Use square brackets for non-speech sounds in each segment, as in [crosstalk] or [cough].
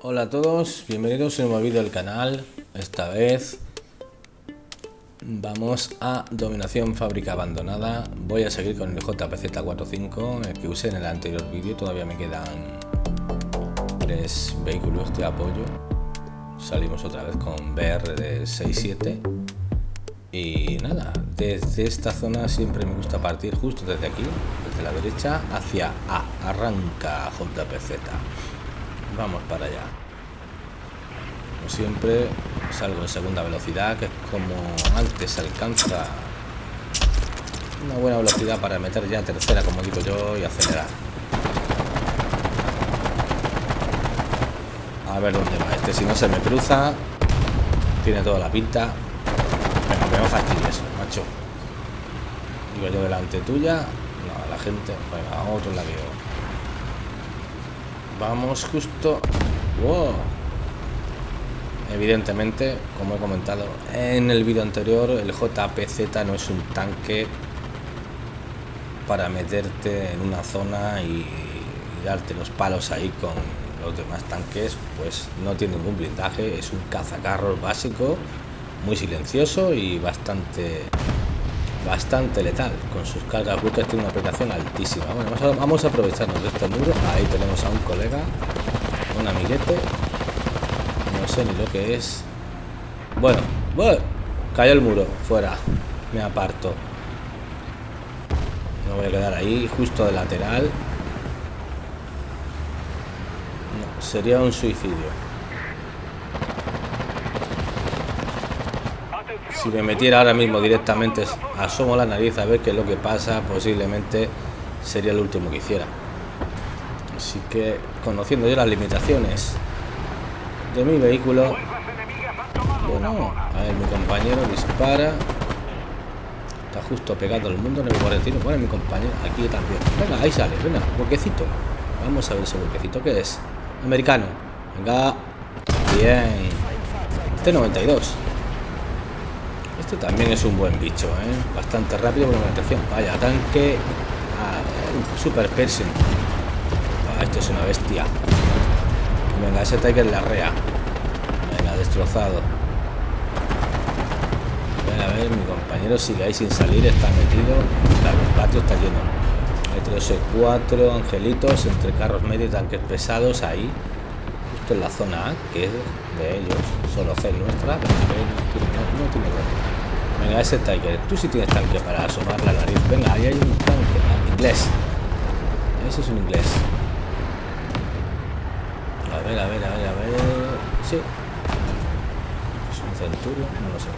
Hola a todos, bienvenidos a un nuevo vídeo del canal. Esta vez vamos a Dominación Fábrica Abandonada. Voy a seguir con el JPZ45, el que usé en el anterior vídeo. Todavía me quedan tres vehículos de apoyo. Salimos otra vez con BR de 6-7. Y nada, desde esta zona siempre me gusta partir justo desde aquí, desde la derecha, hacia A. Arranca JPZ. Vamos para allá. Como siempre, salgo en segunda velocidad, que es como antes alcanza una buena velocidad para meter ya tercera, como digo yo, y acelerar. A ver dónde va este, si no se me cruza, tiene toda la pinta. Venga, me fastidies, macho. Digo yo delante tuya, no, la gente, venga, otro lado. Vamos justo... ¡Wow! Evidentemente, como he comentado en el vídeo anterior, el JPZ no es un tanque para meterte en una zona y, darte los palos ahí con los demás tanques, pues no tiene ningún blindaje, es un cazacarros básico, muy silencioso y bastante bastante letal. Con sus cargas brutas tiene una aplicación altísima. Bueno, vamos a, aprovecharnos de este muro. Ahí tenemos a un colega, un amiguete. No sé ni lo que es. Bueno, bueno, cayó el muro, fuera. Me aparto. Me voy a quedar ahí, justo de lateral. No, sería un suicidio. Si me metiera ahora mismo directamente asomo la nariz a ver qué es lo que pasa posiblemente sería el último que hiciera. Así que conociendo yo las limitaciones de mi vehículo bueno a ver mi compañero dispara. Está justo pegado al mundo en el cuarentino bueno mi compañero aquí también. Venga ahí sale venga huequecito vamos a ver ese huequecito que es americano. Venga. Bien. T92 este también es un buen bicho, ¿eh? Bastante rápido con la atención. Vaya, tanque. Ah, super piercing. Ah, esto es una bestia. Venga, ese Tiger la rea. Venga, destrozado. Venga, a ver, mi compañero sigue ahí sin salir, está metido. el patio está lleno. Hay 4 angelitos entre carros medios y tanques pesados ahí. Justo en la zona A, que es de ellos. Solo C nuestra. no, no tiene Venga, ese Tiger. Tú sí tienes tanque para asomar la nariz. Venga, ahí hay un tanque. Ah, inglés. Ese es un inglés. A ver, a ver, a ver, a ver. Sí. Es un centurio. No lo sé.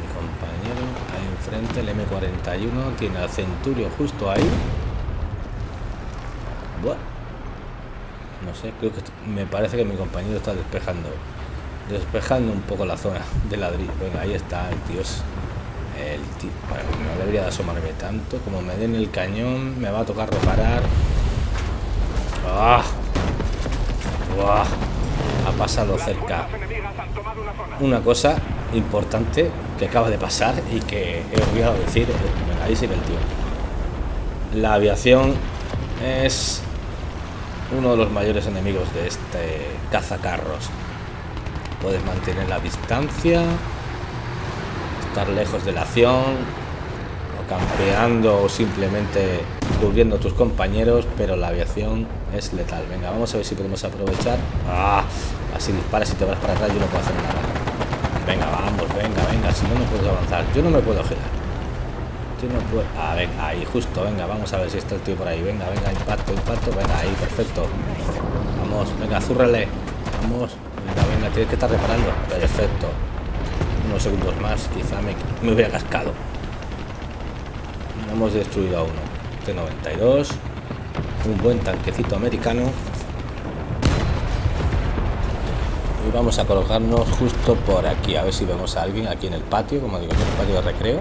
Mi compañero ahí enfrente, el M41, tiene al centurio justo ahí. Bueno. No sé, creo que me parece que mi compañero está despejando despejando un poco la zona de ladrillo. Venga, ahí está el tío. El tío. Bueno, no debería de asomarme tanto. Como me den el cañón, me va a tocar reparar. ¡Ah! Ha pasado cerca. Una cosa importante que acaba de pasar y que he olvidado decir. Venga, ahí sigue el tío. La aviación es uno de los mayores enemigos de este cazacarros puedes mantener la distancia estar lejos de la acción o campeando o simplemente cubriendo tus compañeros pero la aviación es letal. Venga vamos a ver si podemos aprovechar. Ah, así disparas y te vas para atrás yo no puedo hacer nada. Venga vamos venga venga si no no puedo avanzar. Yo no me puedo girar. Yo no puedo ah, venga ahí justo venga vamos a ver si está el tío por ahí. Venga venga impacto impacto venga ahí perfecto. Vamos venga zúrrale. Vamos Venga, tienes que estar reparando. Perfecto. Unos segundos más, quizá me, me hubiera cascado. Hemos destruido a uno. T92. Un buen tanquecito americano. Y vamos a colocarnos justo por aquí. A ver si vemos a alguien aquí en el patio, como digo, en el patio de recreo.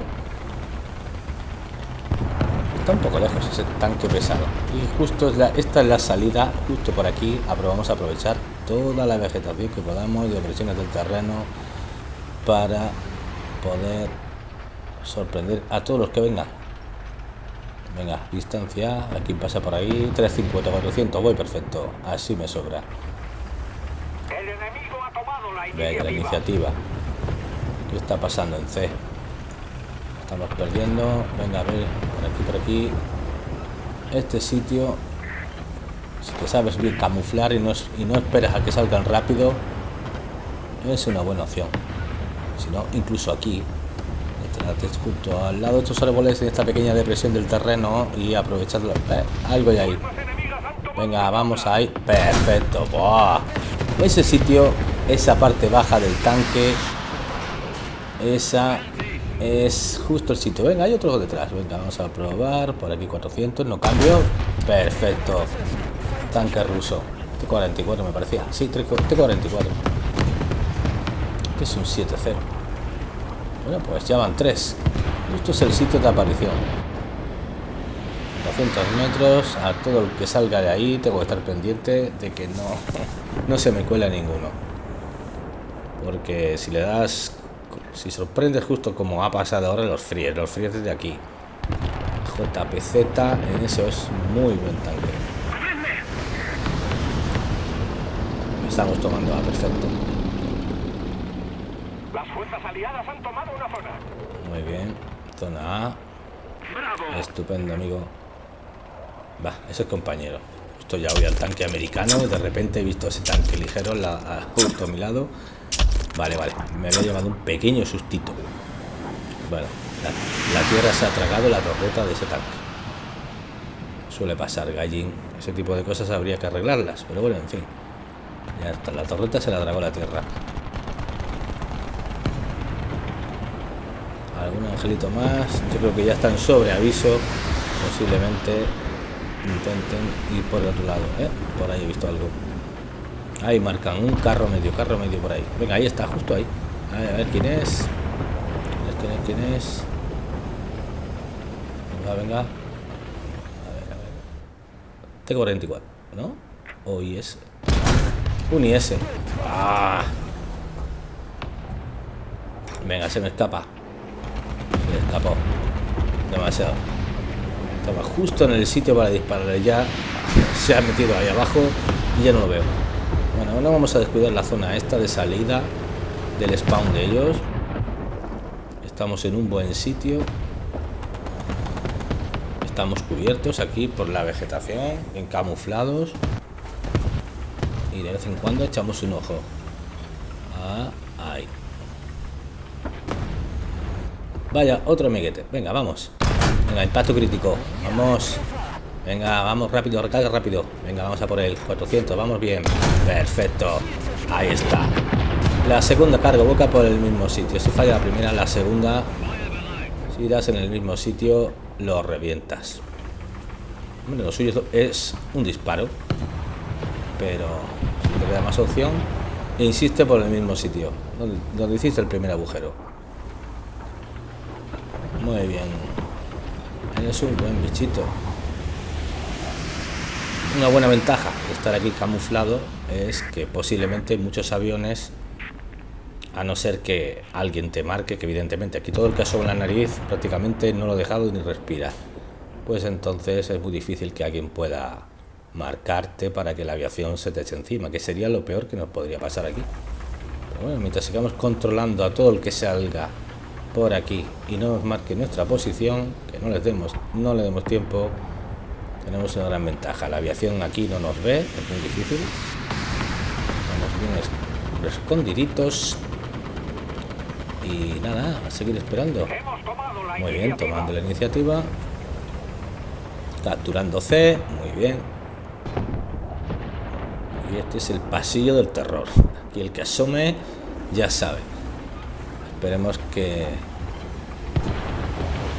Está un poco lejos ese tanque pesado. Y justo es la, esta es la salida, justo por aquí. Vamos a aprovechar toda la vegetación que podamos de presiones del terreno para poder sorprender a todos los que vengan Venga, distancia. Aquí pasa por ahí. 350, 400. Voy perfecto. Así me sobra. El enemigo ha tomado la Venga, la iniciativa. iniciativa. ¿Qué está pasando en C? Estamos perdiendo. Venga, a ver. Por aquí, por aquí. Este sitio. Si te sabes bien camuflar y no, esperas a que salgan rápido, es una buena opción. Si no, incluso aquí. Justo al lado de estos árboles en esta pequeña depresión del terreno y aprovecharlo. Eh, algo hay ahí. Venga, vamos ahí. Perfecto. Buah. Ese sitio, esa parte baja del tanque, esa es justo el sitio. Venga, hay otro detrás. Venga, vamos a probar. Por aquí 400. No cambio. Perfecto. Tanque ruso. T-44 me parecía. Sí, T-44. Que es un 7-0. Bueno, pues ya van tres. Justo es el sitio de aparición. 200 metros a todo el que salga de ahí tengo que estar pendiente de que no [laughs] no se me cuela ninguno porque si le das si sorprendes justo como ha pasado ahora los fríes los fríes desde aquí JPZ eso es muy buen tanque estamos tomando a perfecto Las fuerzas aliadas han tomado una zona. muy bien zona A ¡Bravo! Estupendo, amigo. Va, ese es compañero. Esto ya voy al tanque americano. De repente he visto ese tanque ligero la- justo a mi lado. Vale, vale. Me había llevado un pequeño sustito. Bueno, la, la tierra se ha tragado la torreta de ese tanque. Suele pasar, gallín. Ese tipo de cosas habría que arreglarlas. Pero bueno, en fin. Ya está. La torreta se la tragó la tierra. algún angelito más yo creo que ya están sobre aviso posiblemente intenten ir por el otro lado ¿eh? por ahí he visto algo ahí marcan un carro medio carro medio por ahí venga ahí está justo ahí a ver, a ver quién es quién es quién es venga venga a ver a ver tengo 44 ¿no? o IS un IS ah. venga se me escapa se le escapó. Demasiado. Estaba justo en el sitio para dispararle. Ya se ha metido ahí abajo y ya no lo veo. Bueno, no vamos a descuidar la zona esta de salida del spawn de ellos. Estamos en un buen sitio. Estamos cubiertos aquí por la vegetación, en camuflados. Y de vez en cuando echamos un ojo. Ah, ahí. Vaya, otro amiguete. Venga, vamos. Venga, impacto crítico. Vamos. Venga, vamos rápido, recarga rápido. Venga, vamos a por él. 400, vamos bien. Perfecto. Ahí está. La segunda carga boca por el mismo sitio. Si falla la primera, la segunda, si das en el mismo sitio, lo revientas. Hombre, lo suyo es un disparo. Pero no te queda más opción, insiste por el mismo sitio. Donde, donde hiciste el primer agujero. Muy bien. Eres un buen bichito. Una buena ventaja de estar aquí camuflado es que posiblemente muchos aviones, a no ser que alguien te marque, que evidentemente aquí todo el que asoma la nariz prácticamente no lo he dejado ni respira, pues entonces es muy difícil que alguien pueda marcarte para que la aviación se te eche encima, que sería lo peor que nos podría pasar aquí. Pero bueno, mientras sigamos controlando a todo el que salga por aquí y no nos marque nuestra posición, que no les demos, no le demos tiempo, tenemos una gran ventaja. La aviación aquí no nos ve, es muy difícil. Estamos bien es- escondiditos. Y nada, a seguir esperando. Muy bien, tomando la iniciativa. Capturando C, muy bien. Este es el pasillo del terror. Aquí el que asome ya sabe. Esperemos que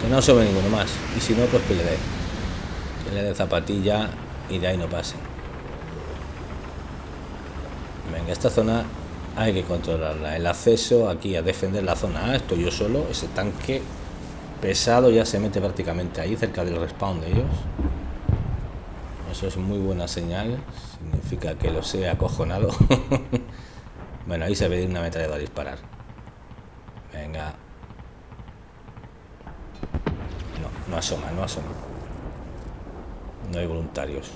que no asome ninguno más. Y si no, pues que le dé. Que le dé zapatilla y de ahí no pase. Venga, esta zona hay que controlarla. El acceso aquí a defender la zona A, estoy yo solo. Ese tanque pesado ya se mete prácticamente ahí, cerca del respawn de ellos. Eso es muy buena señal. Significa que lo sé acojonado. [laughs] bueno, ahí se ve una metralladora a disparar. Venga. No, no asoma, no asoma. No hay voluntarios.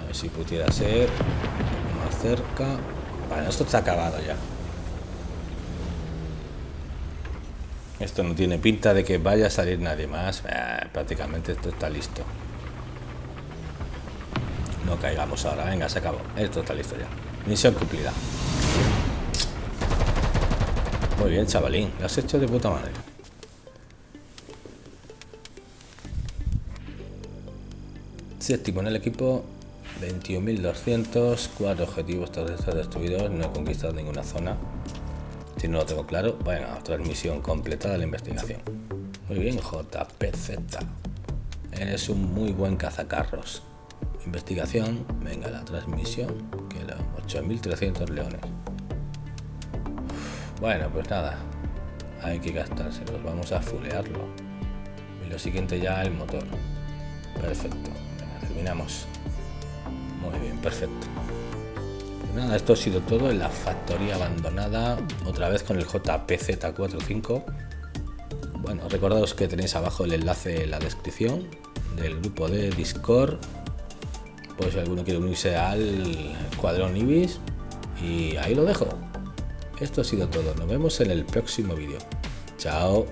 A ver si pudiera ser más cerca. Bueno, esto está acabado ya. Esto no tiene pinta de que vaya a salir nadie más. Eh, prácticamente esto está listo. No caigamos ahora. Venga, se acabó. Esto está listo ya. Misión cumplida. Muy bien, chavalín. Lo has hecho de puta madre. Séptimo en el equipo. 21.200. Cuatro objetivos terrestres destruidos. No he conquistado ninguna zona. Si no lo tengo claro, venga, transmisión completada la investigación. Muy bien, JPZ. Eres un muy buen cazacarros. Investigación, venga, la transmisión, que era 8.300 leones. Bueno, pues nada, hay que gastárselos, vamos a fulearlo. Y lo siguiente ya el motor. Perfecto, terminamos. Muy bien, perfecto nada, esto ha sido todo en la factoría abandonada, otra vez con el JPZ45. Bueno, recordaos que tenéis abajo el enlace en la descripción del grupo de Discord, pues si alguno quiere unirse al cuadrón Ibis, y ahí lo dejo. Esto ha sido todo, nos vemos en el próximo vídeo. Chao.